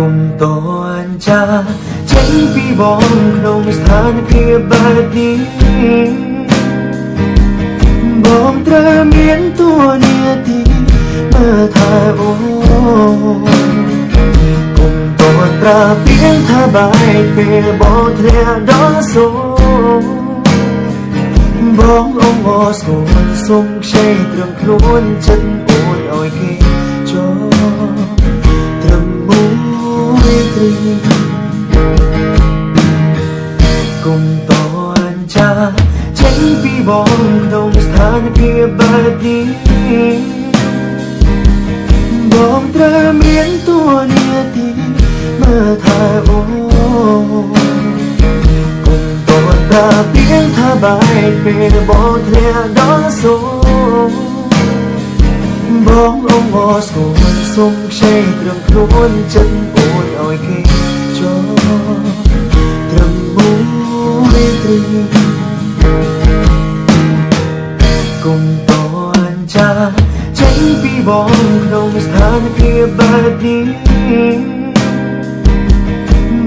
គុំតនចាចេញពីបងក្នុងស្ថានភាពបែបនេះបងត្រូវមានតួនាទីមើលថែអូគុំតនប្រាពីងថាបាយពេលបងធ្លាក់ដល់សូបងអងអស្គនសុំខ្ចីត្រឹមខ្លួនចិត្តអូនឲ្យគេចូល ត្រីគុំតនចាចេញពីបងក្នុងស្ថានភាពបែបនេះបងត្រូវមានតួនាទីមើលថែអូគុំតនប្រាពីងថាបាយពេលបងធ្លាក់ដល់សូបងអងអស្គន សុំខ្ចីត្រឹមខ្លួនចិត្តអូនឲ្យគេចូលត្រឹមមួយត្រីគុំតនចាចេញពីបងក្នុងស្ថានភាពបែបនេះ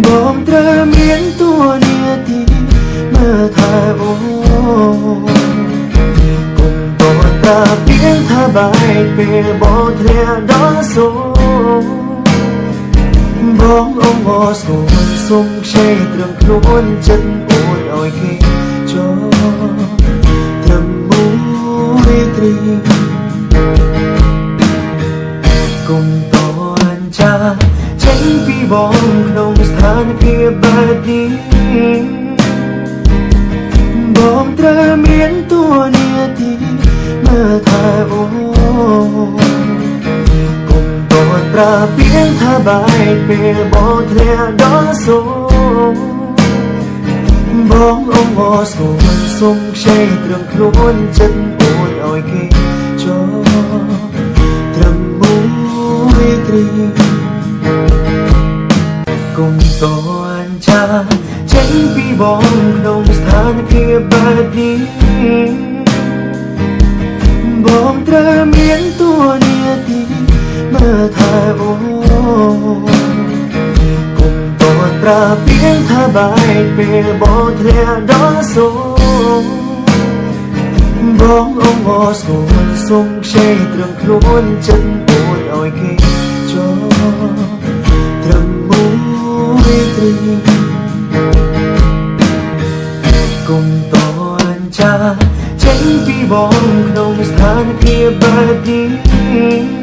បងត្រូវមានតួនាទីមើលថែអូតា ថាបាយពេលបងធ្លាក់ដល់សូបងអងអស្គនសុំខ្ចីត្រឹមខ្លួនចិត្តអូនឲ្យគេចូលត្រឹមមួយត្រីគុំតនចាចេញពីបងក្នុងស្ថានភាពបែបនេះ បាយពេលបងធ្លាក់ដល់សូបងអងអស្គនសុំខ្ចីត្រឹមខ្លួនចិត្តអូនឲ្យគេចូលត្រឹមមួយត្រីគុំតនចាចេញពីបងក្នុងស្ថានភាពបែបនេះបងត្រូវមានតួនា ប្រាពីងថាបាយពេលបងធ្លាក់ដល់សូបងអងអស្គនសុំខ្ចីត្រឹមខ្លួនចិត្តអូនឲ្យគេចូលត្រឹមមួយត្រីគុំតនចាចេញពីបងក្នុងស្ថានភាពបែបនេះ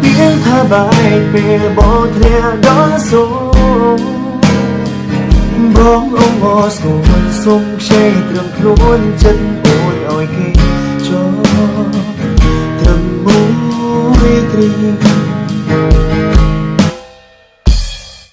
ពីងថាបាយពេលបងធ្លាក់ដល់សូបងអងអស្គនសុំខ្ចីត្រឹមខ្លួនចិត្តអូនឲ្យគេចូលត្រឹមមួយត្រី